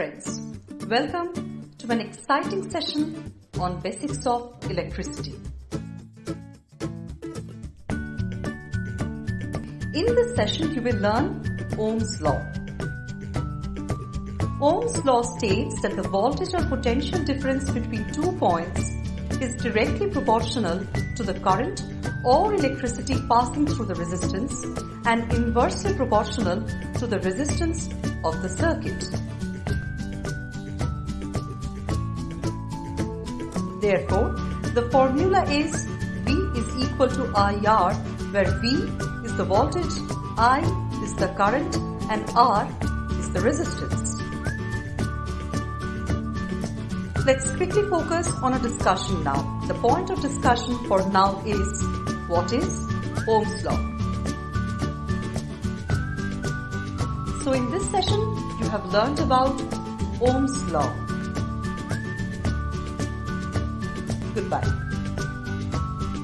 friends. Welcome to an exciting session on basics of electricity. In this session, you will learn Ohm's law. Ohm's law states that the voltage or potential difference between two points is directly proportional to the current or electricity passing through the resistance and inversely proportional to the resistance of the circuit. Therefore, the formula is V is equal to IR where V is the voltage, I is the current and R is the resistance. Let's quickly focus on a discussion now. The point of discussion for now is what is Ohm's law? So in this session, you have learned about Ohm's law. Goodbye.